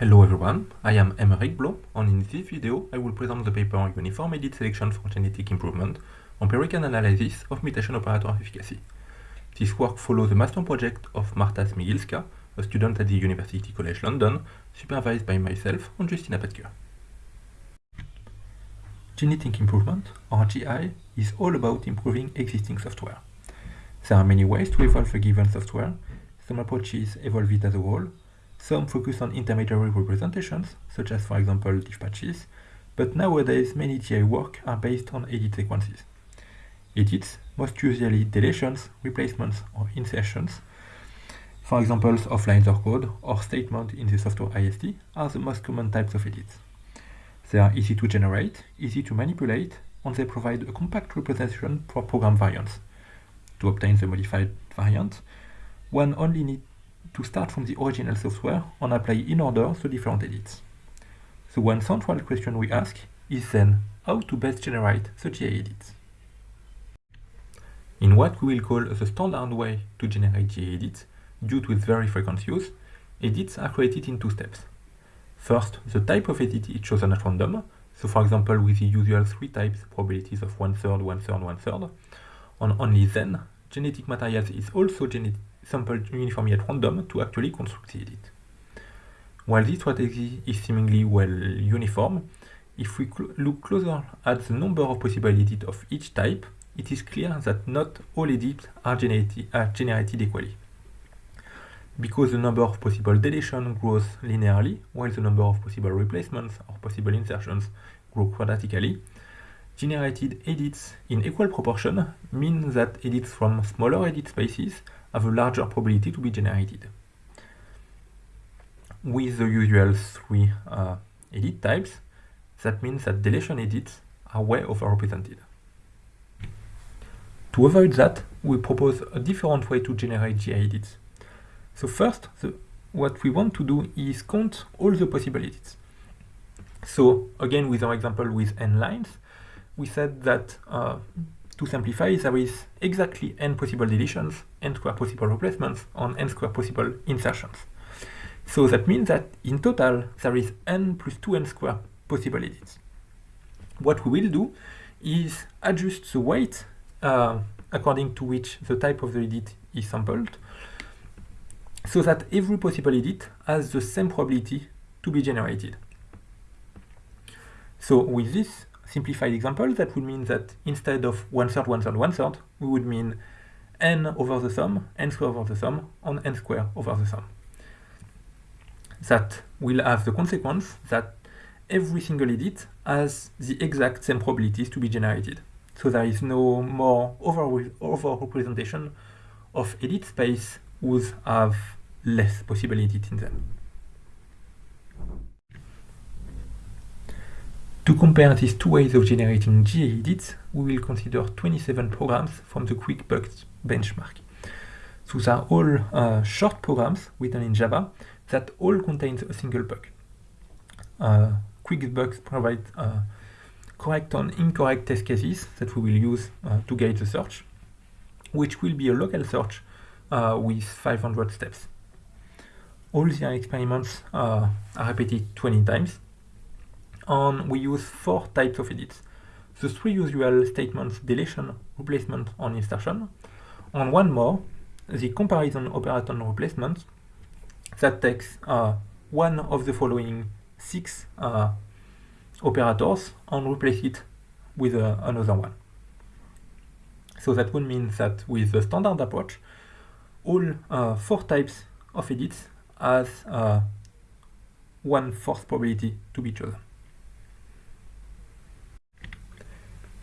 Hello everyone, I am Aymeric Blot, and in this video I will present the paper Uniform Edit Selection for Genetic Improvement, Empirical Analysis of Mutation Operator Efficacy. This work follows the master project of Marta Smigielska, a student at the University College London, supervised by myself and Justyna Petke. Genetic improvement, or GI, is all about improving existing software. There are many ways to evolve a given software. Some approaches evolve it as a whole, some focus on intermediary representations, such as for example dispatches, but nowadays many GI work are based on edit sequences. Edits, most usually deletions, replacements, or insertions, for examples of lines of code or statement in the software AST are the most common types of edits. They are easy to generate, easy to manipulate, and they provide a compact representation for program variants. To obtain the modified variant, one only needs to start from the original software and apply in order the different edits. The one central question we ask is then how to best generate the GI edits. In what we will call the standard way to generate GI edits, due to its very frequent use, edits are created in two steps. First, the type of edit is chosen at random, so for example with the usual three types probabilities of one-third, one-third, one-third, and only then, genetic materials is also sampled uniformly at random to actually construct the edit. While this strategy is seemingly well uniform, if we cl look closer at the number of possible edits of each type, it is clear that not all edits are, are generated equally. Because the number of possible deletions grows linearly, while the number of possible replacements or possible insertions grow quadratically, generated edits in equal proportion mean that edits from smaller edit spaces have a larger probability to be generated. With the usual three uh, edit types, that means that deletion edits are way overrepresented. To avoid that, we propose a different way to generate GI edits. So first, the, what we want to do is count all the possible edits. So again, with our example with n lines, we said that uh, to simplify, there is exactly n possible deletions, n square possible replacements, and n square possible insertions. So that means that in total, there is n plus 2n square possible edits. What we will do is adjust the weight uh, according to which the type of the edit is sampled, so that every possible edit has the same probability to be generated. So with this, simplified example, that would mean that instead of one third, one third, one third, we would mean n over the sum, n square over the sum, and n square over the sum. That will have the consequence that every single edit has the exact same probabilities to be generated. So there is no more over, over representation of edit space whose have less possible edits in them. To compare these two ways of generating GI edits, we will consider 27 programs from the QuixBugs benchmark. Those are all uh, short programs written in Java that all contain a single bug. Uh, QuixBugs provides uh, correct and incorrect test cases that we will use uh, to guide the search, which will be a local search uh, with 500 steps. All the experiments uh, are repeated 20 times, and we use four types of edits. The three usual statements, deletion, replacement, and insertion, and one more, the comparison operator replacement, that takes uh, one of the following six uh, operators and replace it with uh, another one. So that would mean that with the standard approach, all uh, four types of edits has uh, one fourth probability to be chosen.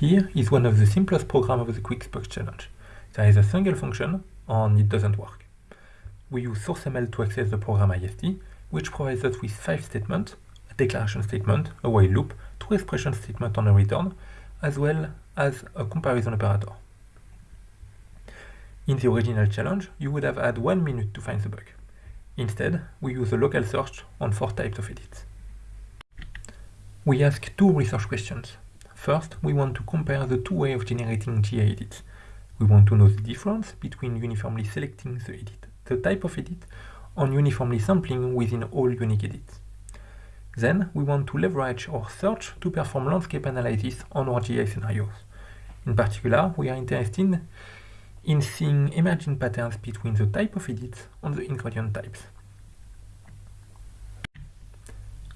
Here is one of the simplest programs of the QuixBugs challenge. There is a single function and it doesn't work. We use srcML to access the program AST, which provides us with five statements, a declaration statement, a while loop, two expression statements on a return, as well as a comparison operator. In the original challenge, you would have had one minute to find the bug. Instead, we use a local search on four types of edits. We ask two research questions. First, we want to compare the two ways of generating GI edits. We want to know the difference between uniformly selecting the edit, the type of edit, and uniformly sampling within all unique edits. Then we want to leverage our search to perform landscape analysis on our GI scenarios. In particular, we are interested in seeing emerging patterns between the type of edits and the ingredient types.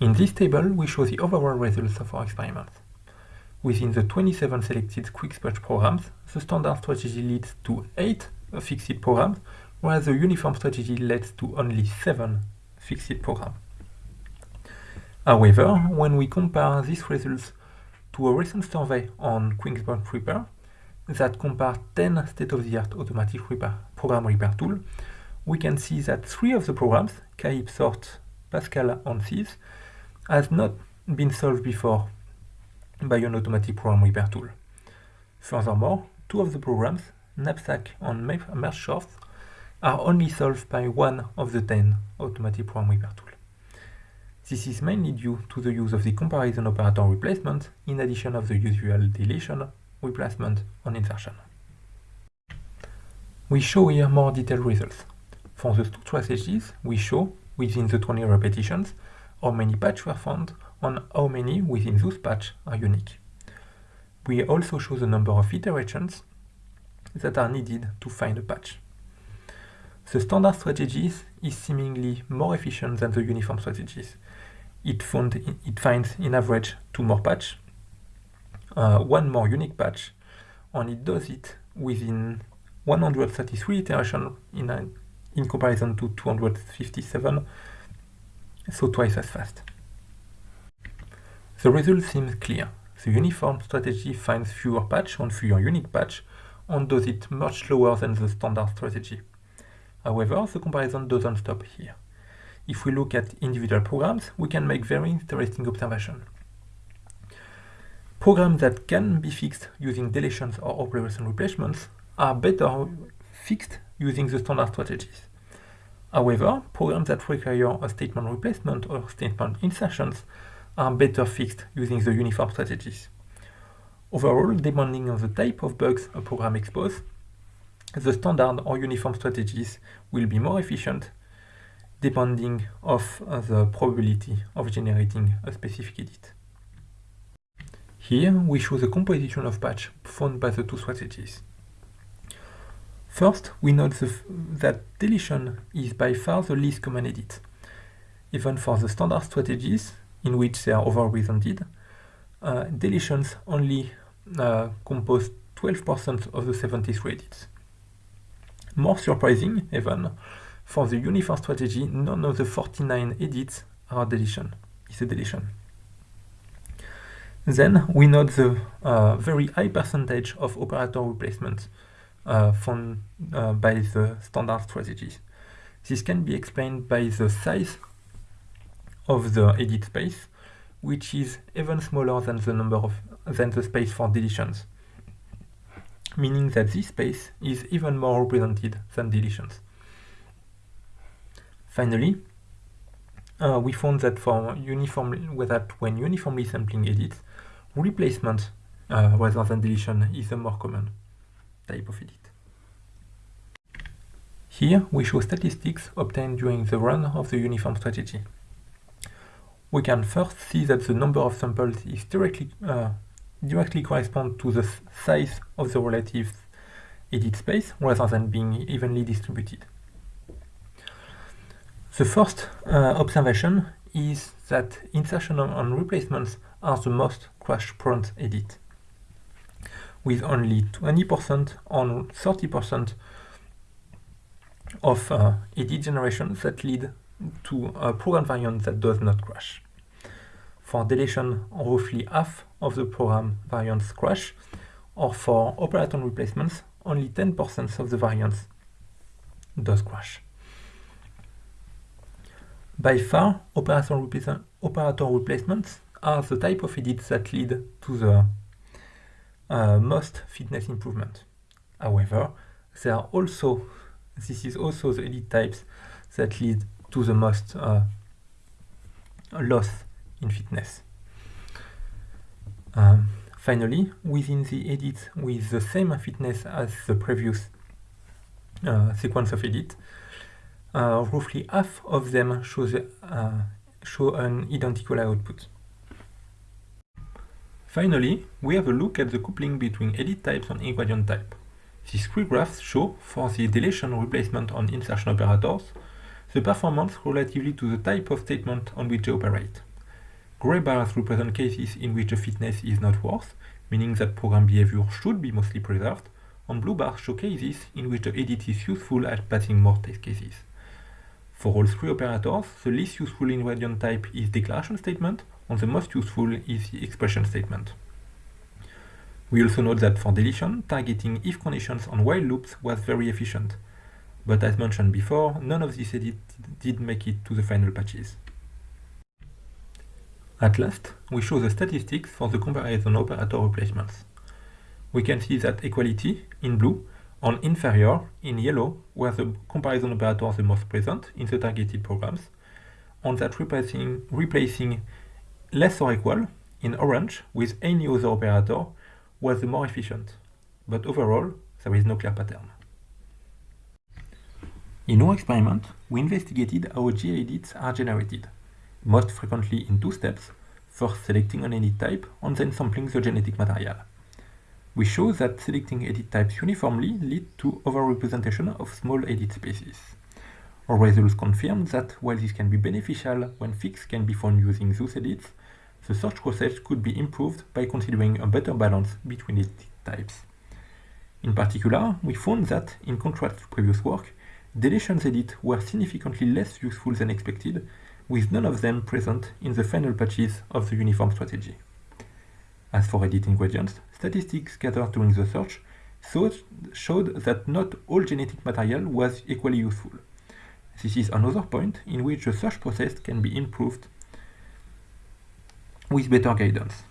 In this table, we show the overall results of our experiments. Within the 27 selected QuixBugs programs, the standard strategy leads to 8 fixed programs, whereas the uniform strategy leads to only 7 fixed programs. However, when we compare these results to a recent survey on QuixBugs Repair that compared 10 state-of-the-art automatic repair, program repair tools, we can see that three of the programs, KAIP, SORT, Pascal, and SIS, has not been solved before by an automatic program repair tool. Furthermore, two of the programs, Knapsack and MergeSort, are only solved by one of the 10 automatic program repair tools. This is mainly due to the use of the comparison operator replacement in addition of the usual deletion, replacement, and insertion. We show here more detailed results. For the two strategies, we show, within the 20 repetitions, how many patches were found and how many within those patches are unique. We also show the number of iterations that are needed to find a patch. The standard strategies is seemingly more efficient than the uniform strategies. It, found, it finds in average two more patch, uh, one more unique patch, and it does it within 133 iterations in, in comparison to 257 so twice as fast. The result seems clear. The uniform strategy finds fewer patch and fewer unique patch and does it much slower than the standard strategy. However, the comparison doesn't stop here. If we look at individual programs, we can make very interesting observations. Programs that can be fixed using deletions or operation replacements are better fixed using the standard strategies. However, programs that require a statement replacement or statement insertions are better fixed using the uniform strategies. Overall, depending on the type of bugs a program exposes, the standard or uniform strategies will be more efficient depending of uh, the probability of generating a specific edit. Here we show the composition of patch found by the two strategies. First, we note that deletion is by far the least common edit. Even for the standard strategies, in which they are overrepresented, uh, deletions only uh, compose 12% of the 73 edits. More surprising, even, for the uniform strategy, none of the 49 edits are deletion, is a deletion. Then we note the uh, very high percentage of operator replacement uh, uh, by the standard strategies. This can be explained by the size of the edit space, which is even smaller than the number of than the space for deletions, meaning that this space is even more represented than deletions. Finally, uh, we found that for uniformly that when uniformly sampling edits, replacement uh, rather than deletion is the more common type of edit. Here we show statistics obtained during the run of the uniform strategy. We can first see that the number of samples is directly, uh, directly correspond to the size of the relative edit space rather than being evenly distributed. The first uh, observation is that insertion and replacements are the most crash-prone edit with only 20% on 30% of uh, edit generations that lead to a program variant that does not crash. For deletion, roughly half of the program variants crash, or for operator replacements, only 10% of the variants does crash. By far, operator, operator replacements are the type of edits that lead to the uh, most fitness improvement. However, there are also, this is also the edit types that lead to the most uh, loss in fitness. Um, finally, within the edits with the same fitness as the previous uh, sequence of edit, uh, roughly half of them show the uh, show an identical output. Finally, we have a look at the coupling between edit types and ingredient type. These three graphs show, for the deletion replacement on insertion operators, the performance relatively to the type of statement on which they operate. Gray bars represent cases in which the fitness is not worse, meaning that program behavior should be mostly preserved, and blue bars show cases in which the edit is useful at passing more test cases. For all three operators, the least useful ingredient type is declaration statement, and the most useful is the expression statement. We also note that for deletion, targeting if conditions on while loops was very efficient, but as mentioned before, none of these edits did make it to the final patches. At last, we show the statistics for the comparison operator replacements. We can see that equality, in blue, and inferior, in yellow, were the comparison operators the most present in the targeted programs, and that replacing, replacing less or equal, in orange, with any other operator, was the more efficient. But overall, there is no clear pattern. In our experiment, we investigated how edits are generated, most frequently in two steps, first selecting an edit type and then sampling the genetic material. We show that selecting edit types uniformly leads to overrepresentation of small edit spaces. Our results confirm that while this can be beneficial when fixes can be found using those edits, the search process could be improved by considering a better balance between edit types. In particular, we found that, in contrast to previous work, Deletions edit were significantly less useful than expected, with none of them present in the final patches of the uniform strategy. As for edit ingredients, statistics gathered during the search showed that not all genetic material was equally useful. This is another point in which the search process can be improved with better guidance.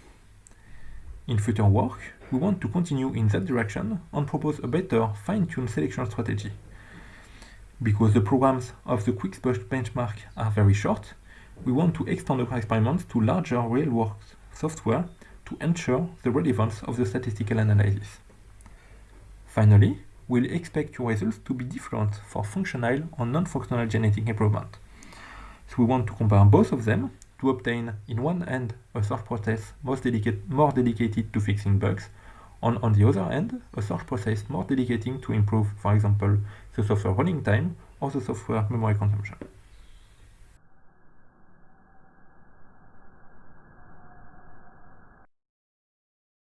In future work, we want to continue in that direction and propose a better fine-tuned selection strategy because the programs of the QuixBug benchmark are very short, we want to extend our experiments to larger real-world software to ensure the relevance of the statistical analysis. Finally, we'll expect your results to be different for functional and non-functional genetic improvement. So we want to compare both of them to obtain, in one end, a search process most dedicated, more dedicated to fixing bugs, and on the other hand, a search process more dedicated to improve, for example, the software running time or the software memory consumption.